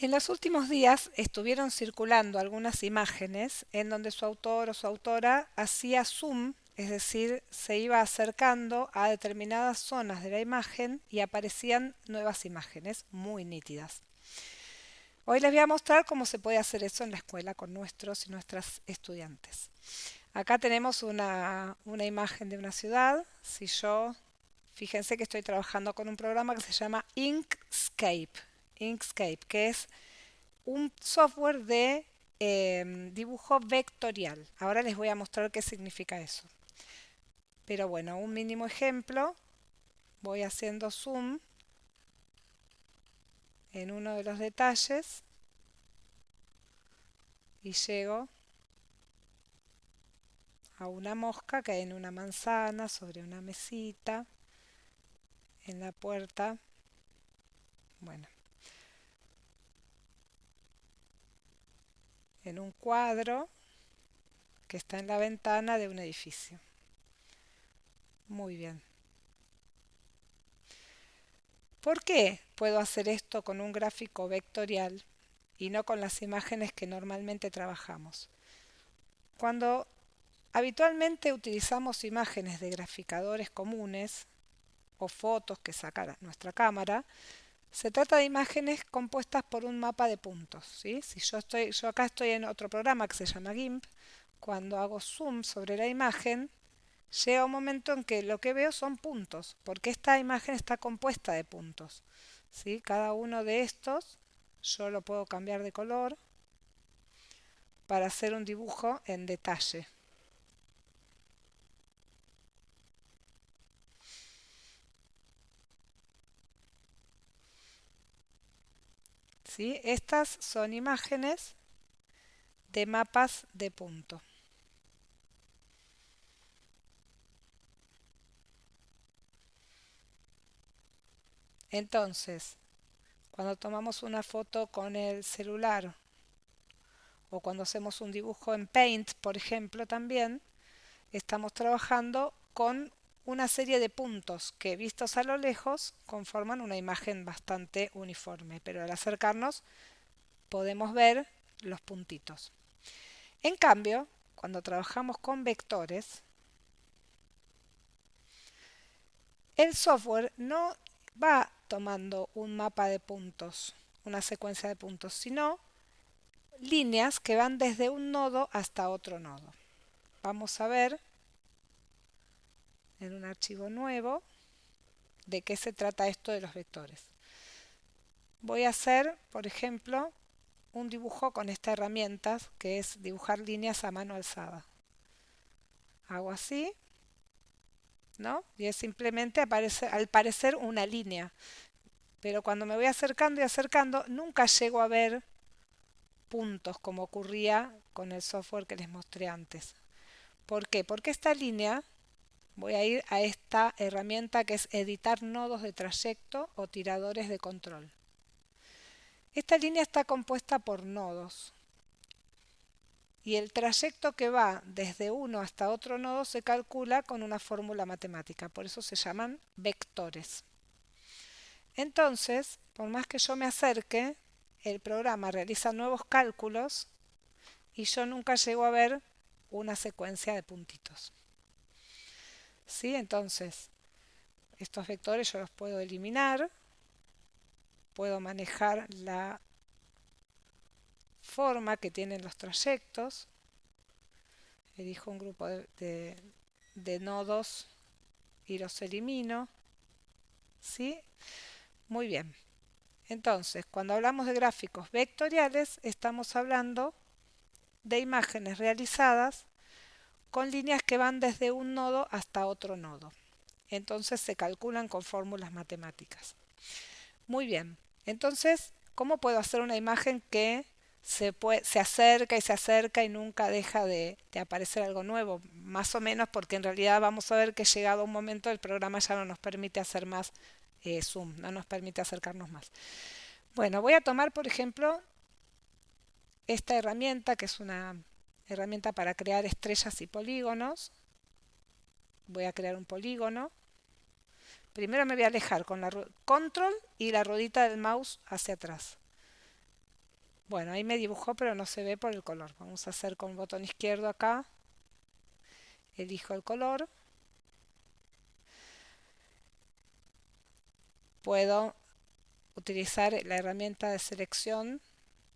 En los últimos días estuvieron circulando algunas imágenes en donde su autor o su autora hacía zoom, es decir, se iba acercando a determinadas zonas de la imagen y aparecían nuevas imágenes muy nítidas. Hoy les voy a mostrar cómo se puede hacer eso en la escuela con nuestros y nuestras estudiantes. Acá tenemos una, imagen de una ciudad. Si yo, fíjense que estoy trabajando con un programa que se llama Inkscape Inkscape, que es un software de em, dibujo vectorial. Ahora les voy a mostrar qué significa eso. Pero bueno, un mínimo ejemplo. Voy haciendo zoom en uno de los detalles y llego a una mosca que hay en una manzana, sobre una mesita, en la puerta. Bueno, en un cuadro que está en la ventana de un edificio. Muy bien. ¿Por qué puedo hacer esto con un gráfico vectorial y no con las imágenes que normalmente trabajamos? Cuando habitualmente utilizamos imágenes de graficadores comunes o fotos que saca nuestra cámara, se trata de imágenes compuestas por un mapa de puntos. Si yo, estoy, yo acá estoy en otro programa que se llama GIMP, cuando hago zoom sobre la imagen, llega un momento en que lo que veo son puntos, porque esta imagen está compuesta de puntos. ¿sí? Cada uno de estos yo lo puedo cambiar de color para hacer un dibujo en detalle. Estas son imágenes de mapas de punto. Entonces, cuando tomamos una foto con el celular o cuando hacemos un dibujo en Paint, por ejemplo, también, estamos trabajando con una serie de puntos que vistos a lo lejos conforman una imagen bastante uniforme, pero al acercarnos podemos ver los puntitos. En cambio, cuando trabajamos con vectores, el software no va tomando un mapa de puntos, una secuencia de puntos, sino líneas que van desde un nodo hasta otro nodo. Vamos a ver en un archivo nuevo de qué se trata esto de los vectores. Voy a hacer, por ejemplo, un dibujo con esta herramienta que es dibujar líneas a mano alzada. Hago así, ¿no? Y es simplemente aparece, al parecer una línea. Pero cuando me voy acercando y acercando, nunca llego a ver puntos como ocurría con el software que les mostré antes. ¿Por qué? Porque esta línea voy a ir a esta herramienta que es editar nodos de trayecto o tiradores de control. Esta línea está compuesta por nodos y el trayecto que va desde uno hasta otro nodo se calcula con una fórmula matemática, por eso se llaman vectores. Entonces, por más que yo me acerque, el programa realiza nuevos cálculos y yo nunca llego a ver una secuencia de puntitos. ¿Sí? Entonces, estos vectores yo los puedo eliminar, puedo manejar la forma que tienen los trayectos, elijo un grupo de, de nodos y los elimino, ¿sí? Muy bien. Entonces, cuando hablamos de gráficos vectoriales, estamos hablando de imágenes realizadas con líneas que van desde un nodo hasta otro nodo. Entonces se calculan con fórmulas matemáticas. Muy bien, entonces, ¿cómo puedo hacer una imagen que se, se acerca y se acerca y nunca deja de, aparecer algo nuevo? Más o menos porque en realidad vamos a ver que llegado un momento el programa ya no nos permite hacer más eh, zoom, no nos permite acercarnos más. Bueno, voy a tomar por ejemplo esta herramienta que es una herramienta para crear estrellas y polígonos. Voy a crear un polígono. Primero me voy a alejar con la control y la ruedita del mouse hacia atrás. Bueno, ahí me dibujó pero no se ve por el color. Vamos a hacer con el botón izquierdo acá. Elijo el color. Puedo utilizar la herramienta de selección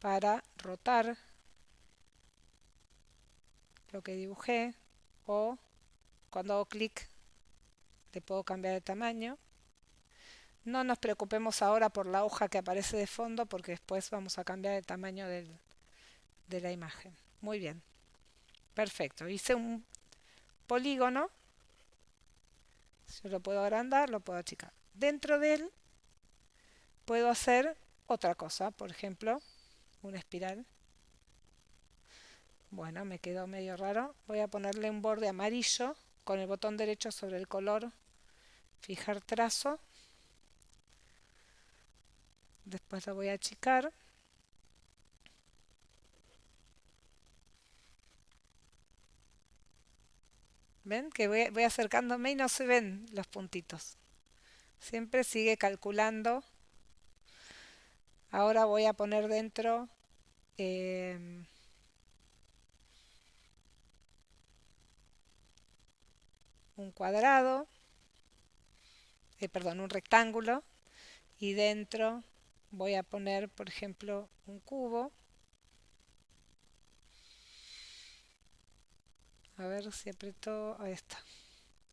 para rotar lo que dibujé o cuando hago clic le puedo cambiar de tamaño. No nos preocupemos ahora por la hoja que aparece de fondo porque después vamos a cambiar el tamaño de la imagen. Muy bien. Perfecto. Hice un polígono. Yo lo puedo agrandar, lo puedo achicar. Dentro de él puedo hacer otra cosa. Por ejemplo, una espiral. Bueno, me quedó medio raro. Voy a ponerle un borde amarillo con el botón derecho sobre el color. Fijar trazo después lo voy a achicar ¿Ven? Que voy, acercándome y no se ven los puntitos. Siempre sigue calculando. Ahora voy a poner dentro eh, un cuadrado, eh, perdón, un rectángulo y dentro voy a poner, por ejemplo, un cubo. A ver si apretó, ahí está.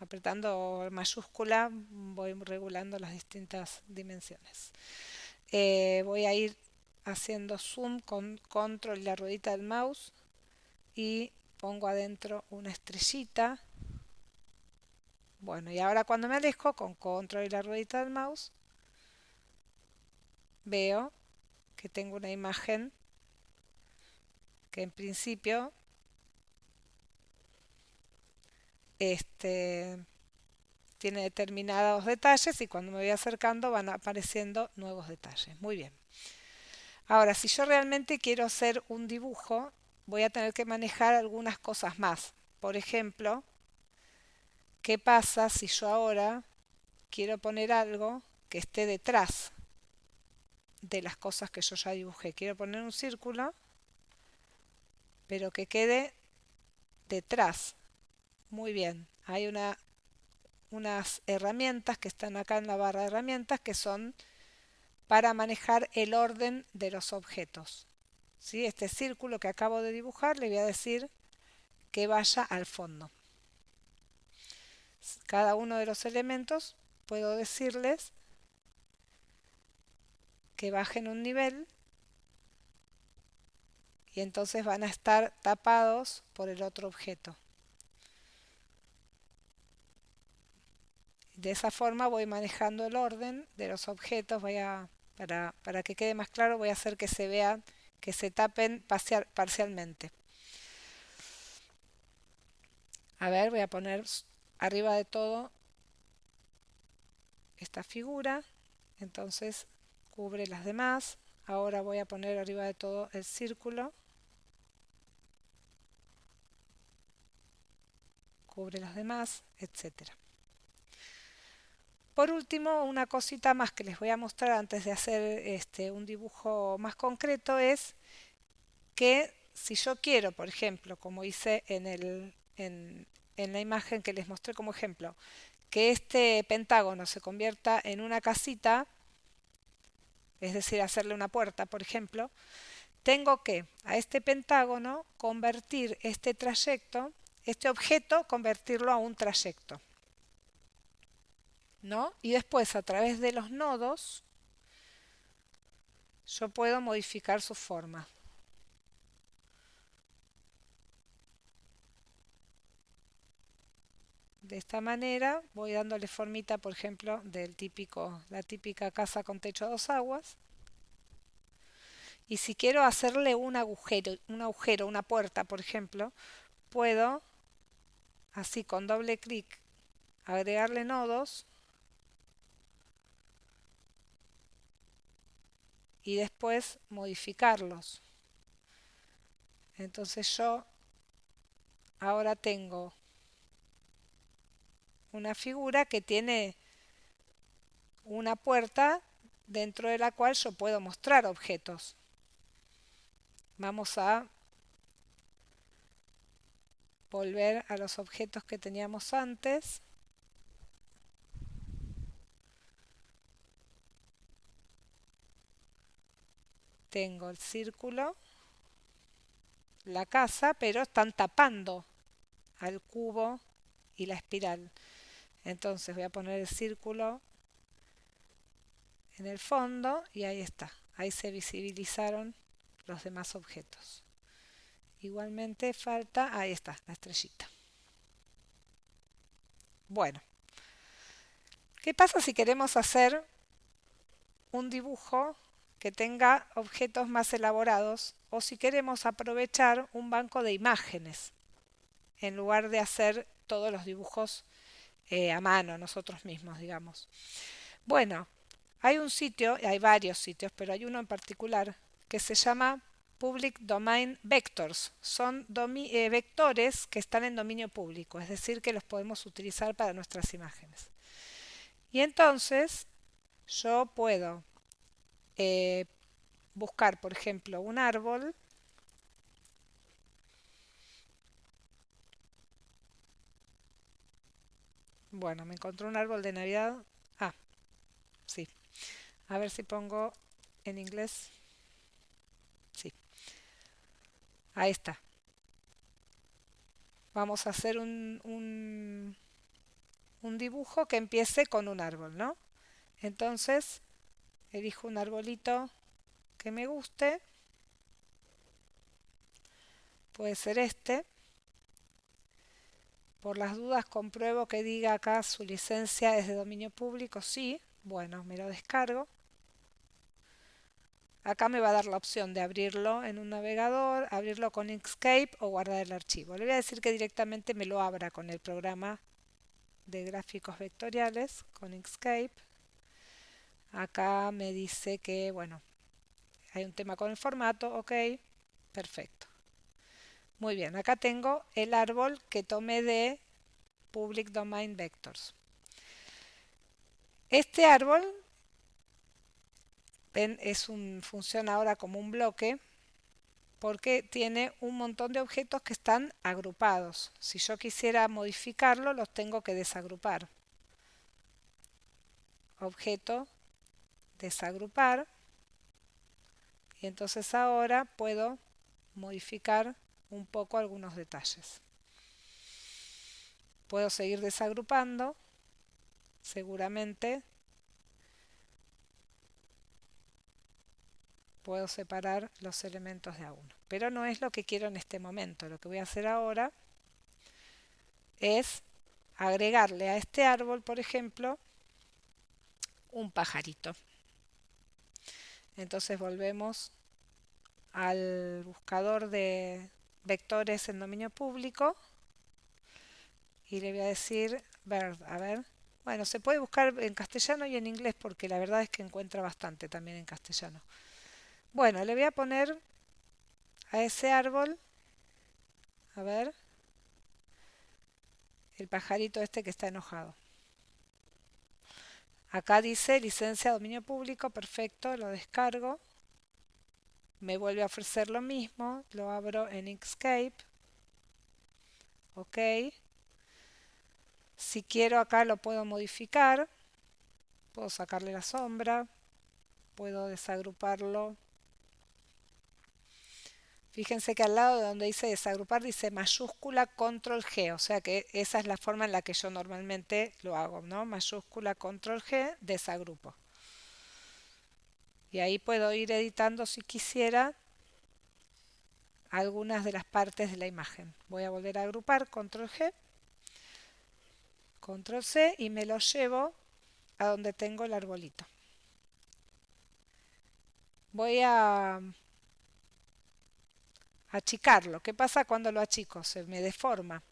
Apretando mayúscula voy regulando las distintas dimensiones. Eh, voy a ir haciendo zoom con control la ruedita del mouse y pongo adentro una estrellita. Bueno, y ahora cuando me alejo con control y la ruedita del mouse veo que tengo una imagen que en principio este, tiene determinados detalles y cuando me voy acercando van apareciendo nuevos detalles. Muy bien. Ahora, si yo realmente quiero hacer un dibujo, voy a tener que manejar algunas cosas más. Por ejemplo, ¿qué pasa si yo ahora quiero poner algo que esté detrás de las cosas que yo ya dibujé. Quiero poner un círculo, pero que quede detrás. Muy bien, hay una, unas herramientas que están acá en la barra de herramientas que son para manejar el orden de los objetos. ¿Sí? Este círculo que acabo de dibujar le voy a decir que vaya al fondo. Cada uno de los elementos puedo decirles que bajen un nivel y entonces van a estar tapados por el otro objeto. De esa forma voy manejando el orden de los objetos, voy a, para, para que quede más claro voy a hacer que se vean, que se tapen parcialmente. A ver, voy a poner arriba de todo esta figura, entonces cubre las demás. Ahora voy a poner arriba de todo el círculo. Cubre las demás, etcétera. Por último, una cosita más que les voy a mostrar antes de hacer este, un dibujo más concreto es que si yo quiero, por ejemplo, como hice en, el, en, en la imagen que les mostré como ejemplo, que este pentágono se convierta en una casita, es decir, hacerle una puerta, por ejemplo, tengo que a este pentágono convertir este trayecto, este objeto, convertirlo a un trayecto. ¿No? Y después a través de los nodos yo puedo modificar su forma. De esta manera voy dándole formita, por ejemplo, del típico, la típica casa con techo a dos aguas. Y si quiero hacerle un agujero, un agujero, una puerta, por ejemplo, puedo, así con doble clic, agregarle nodos y después modificarlos. Entonces yo ahora tengo una figura que tiene una puerta dentro de la cual yo puedo mostrar objetos. Vamos a volver a los objetos que teníamos antes. Tengo el círculo, la casa, pero están tapando al cubo y la espiral. Entonces voy a poner el círculo en el fondo y ahí está. Ahí se visibilizaron los demás objetos. Igualmente falta, ahí está, la estrellita. Bueno, ¿qué pasa si queremos hacer un dibujo que tenga objetos más elaborados o si queremos aprovechar un banco de imágenes en lugar de hacer todos los dibujos eh, a mano nosotros mismos, digamos. Bueno, hay un sitio, hay varios sitios, pero hay uno en particular que se llama Public Domain Vectors. Son eh, vectores que están en dominio público, es decir, que los podemos utilizar para nuestras imágenes. Y entonces yo puedo eh, buscar, por ejemplo, un árbol Bueno, me encontró un árbol de Navidad. Ah, sí. A ver si pongo en inglés. Sí. Ahí está. Vamos a hacer un, un, un dibujo que empiece con un árbol, ¿no? Entonces, elijo un arbolito que me guste. Puede ser este. Por las dudas compruebo que diga acá su licencia es de dominio público. Sí, bueno, me lo descargo. Acá me va a dar la opción de abrirlo en un navegador, abrirlo con Inkscape o guardar el archivo. Le voy a decir que directamente me lo abra con el programa de gráficos vectoriales, con Inkscape. Acá me dice que, bueno, hay un tema con el formato, ok, perfecto. Muy bien, acá tengo el árbol que tomé de Public Domain Vectors. Este árbol es un, funciona ahora como un bloque porque tiene un montón de objetos que están agrupados. Si yo quisiera modificarlo, los tengo que desagrupar. Objeto, desagrupar. Y entonces ahora puedo modificar un poco algunos detalles. Puedo seguir desagrupando, seguramente. Puedo separar los elementos de a uno. Pero no es lo que quiero en este momento. Lo que voy a hacer ahora es agregarle a este árbol, por ejemplo, un pajarito. Entonces volvemos al buscador de, vectores en dominio público y le voy a decir bird, a ver. Bueno, se puede buscar en castellano y en inglés porque la verdad es que encuentra bastante también en castellano. Bueno, le voy a poner a ese árbol, a ver, el pajarito este que está enojado. Acá dice licencia dominio público, perfecto, lo descargo me vuelve a ofrecer lo mismo, lo abro en Inkscape, ok, si quiero acá lo puedo modificar, puedo sacarle la sombra, puedo desagruparlo, fíjense que al lado de donde dice desagrupar dice mayúscula control G, o sea que esa es la forma en la que yo normalmente lo hago, ¿no? mayúscula control G, desagrupo y ahí puedo ir editando si quisiera algunas de las partes de la imagen. Voy a volver a agrupar, control G, control C y me lo llevo a donde tengo el arbolito. Voy a achicarlo. ¿Qué pasa cuando lo achico? Se me deforma.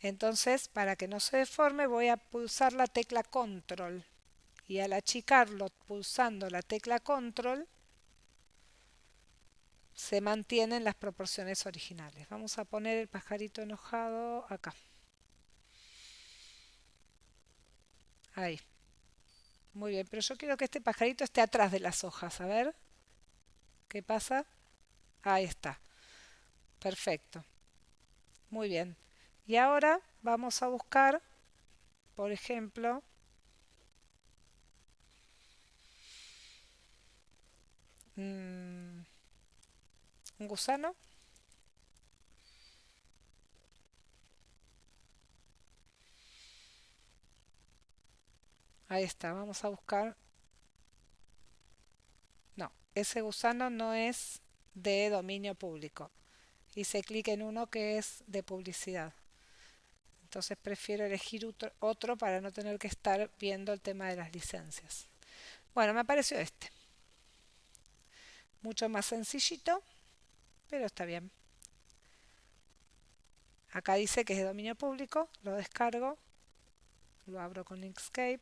Entonces, para que no se deforme, voy a pulsar la tecla control y al achicarlo pulsando la tecla control se mantienen las proporciones originales. Vamos a poner el pajarito enojado acá. Ahí. Muy bien, pero yo quiero que este pajarito esté atrás de las hojas. A ver. ¿Qué pasa? Ahí está. Perfecto. Muy bien. Y ahora vamos a buscar, por ejemplo, un gusano. Ahí está, vamos a buscar. No, ese gusano no es de dominio público. Hice clic en uno que es de publicidad. Entonces prefiero elegir otro para no tener que estar viendo el tema de las licencias. Bueno, me apareció este. Mucho más sencillito, pero está bien. Acá dice que es de dominio público, lo descargo, lo abro con Inkscape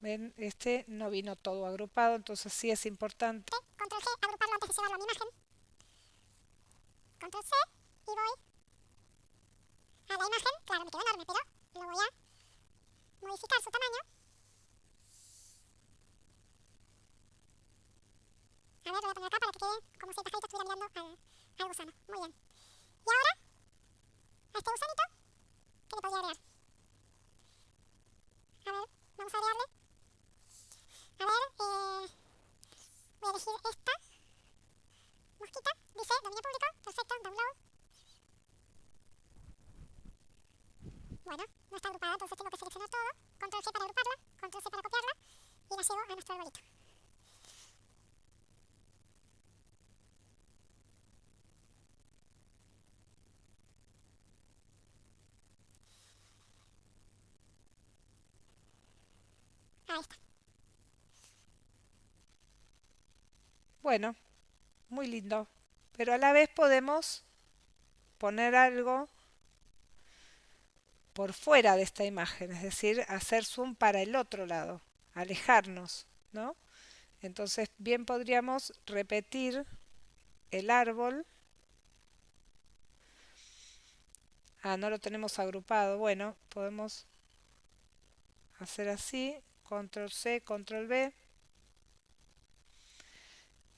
Ven, este no vino todo agrupado, entonces sí es importante. Control G, agruparlo antes de llevarlo a mi imagen. Control C y voy a la imagen. Claro, me quedó enorme, pero lo voy a modificar su tamaño. A ver, lo voy a poner acá para que quede como si el pajarito estuviera mirando al, al gusano. Muy bien. Y ahora a este gusanito ¿qué le podría agregar. A ver, vamos a agregarle. A ver, eh, voy a elegir esta mosquita. Dice dominio público. Perfecto, download. Bueno, no está agrupada, entonces tengo que seleccionar todo. Control G para agruparla, Control C para copiarla y la llevo a nuestro arbolito. Bueno, muy lindo. Pero a la vez podemos poner algo por fuera de esta imagen, es decir, hacer zoom para el otro lado, alejarnos, ¿no? Entonces bien podríamos repetir el árbol. Ah, no lo tenemos agrupado. Bueno, podemos hacer así, control C, control V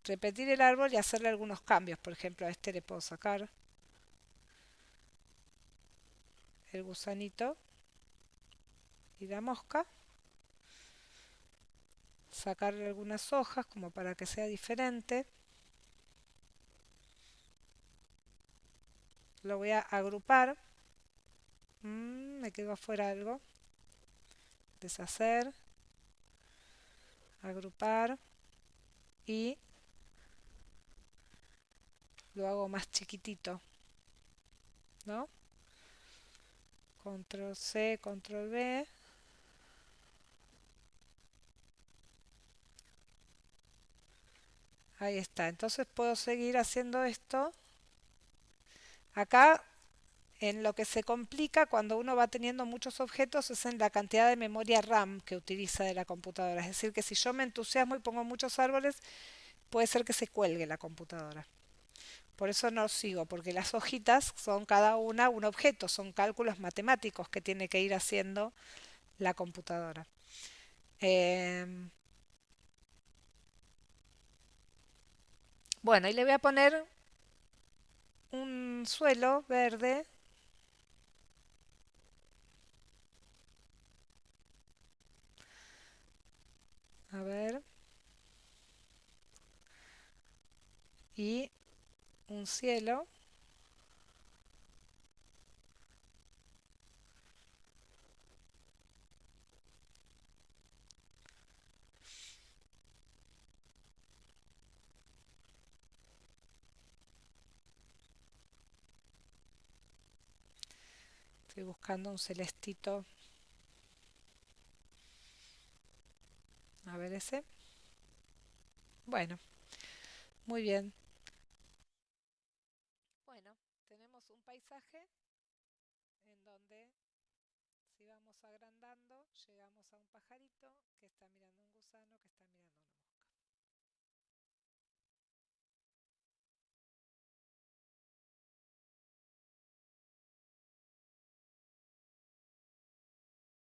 repetir el árbol y hacerle algunos cambios. Por ejemplo, a este le puedo sacar el gusanito y la mosca. Sacarle algunas hojas como para que sea diferente. Lo voy a agrupar. Mm, me quedó afuera algo. Deshacer. Agrupar. Y lo hago más chiquitito, ¿no? Control C, Control V. Ahí está. Entonces puedo seguir haciendo esto. Acá en lo que se complica cuando uno va teniendo muchos objetos es en la cantidad de memoria RAM que utiliza de la computadora. Es decir, que si yo me entusiasmo y pongo muchos árboles, puede ser que se cuelgue la computadora. Por eso no sigo, porque las hojitas son cada una un objeto, son cálculos matemáticos que tiene que ir haciendo la computadora. Em, bueno, y le voy a poner un suelo verde. A ver. Y un cielo Estoy buscando un celestito. A ver ese. Bueno, muy bien. En donde si vamos agrandando llegamos a un pajarito que está mirando un gusano que está mirando una